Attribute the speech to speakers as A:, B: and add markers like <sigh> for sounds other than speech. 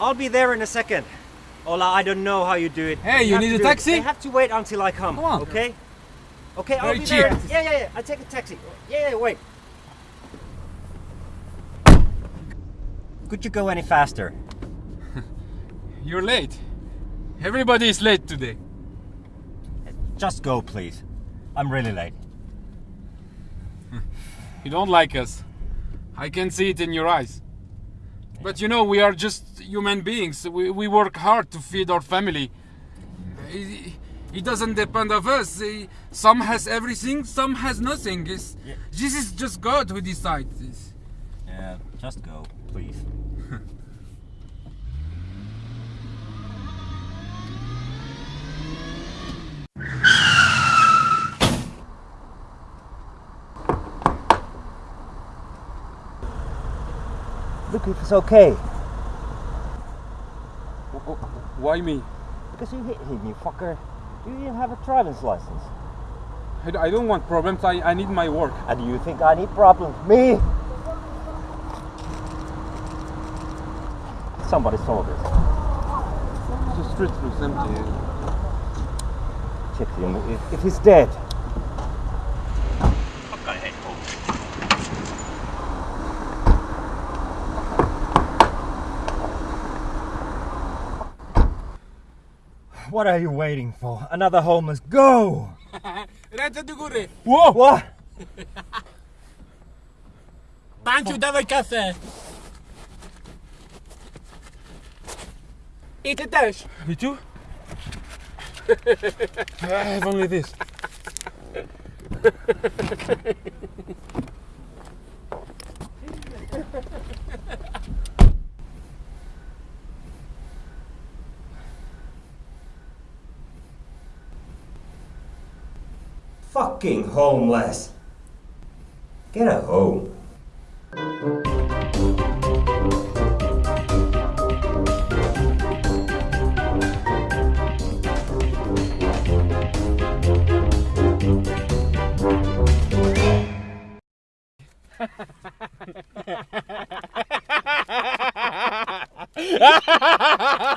A: I'll be there in a second. Ola, I don't know how you do it.
B: Hey, you
A: have
B: need a
A: do it-
B: taxi?
A: They have to wait until I come.
B: Come on.
A: Okay? Okay, I'll be
B: cheap.
A: there. Yeah, yeah, yeah. I take a taxi. Yeah, yeah, wait. Could you go any faster? <laughs>
B: You're late. Everybody is late today.
A: Just go, please. I'm really late. <laughs>
B: You don't like us. I can see it in your eyes. But you know, we are just human beings. We, we work hard to feed our family. It, it doesn't depend of us. Some has everything, some has nothing.
A: Yeah.
B: This is just God who decides this.
A: Yeah, just go, please. <laughs> Look, if it's okay.
B: Why me?
A: Because you hit him, you fucker. Do you even have a driver's license?
B: I, I don't want problems. I, I need my work.
A: And you think I need problems? Me? Somebody saw this.
B: The street looks empty.
A: Check him. If, if he's dead. Fuck, I hate home. What are you waiting for? Another homeless. Go! <laughs>
C: Ręce do góry!
A: Whoa! What?
C: Panciu, dawaj kasę! I ty też!
B: Me too? <laughs> I have only this. <laughs>
A: Fucking homeless. Get a home. <laughs>